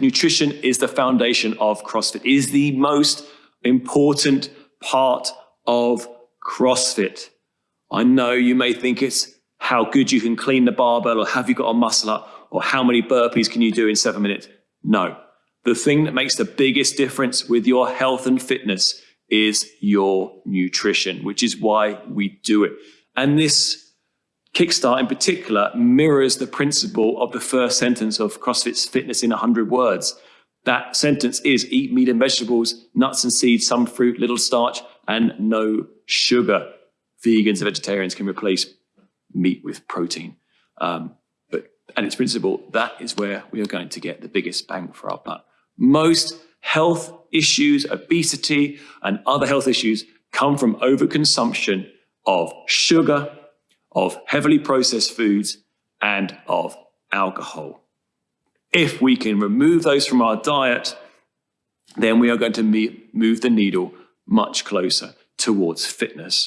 Nutrition is the foundation of CrossFit, it is the most important part of CrossFit. I know you may think it's how good you can clean the barbell or have you got a muscle up or how many burpees can you do in seven minutes. No, the thing that makes the biggest difference with your health and fitness is your nutrition, which is why we do it. And this Kickstart in particular mirrors the principle of the first sentence of CrossFit's Fitness in 100 Words. That sentence is eat meat and vegetables, nuts and seeds, some fruit, little starch, and no sugar. Vegans and vegetarians can replace meat with protein. Um, but at its principle, that is where we are going to get the biggest bang for our buck. Most health issues, obesity, and other health issues come from overconsumption of sugar, of heavily processed foods, and of alcohol. If we can remove those from our diet, then we are going to move the needle much closer towards fitness.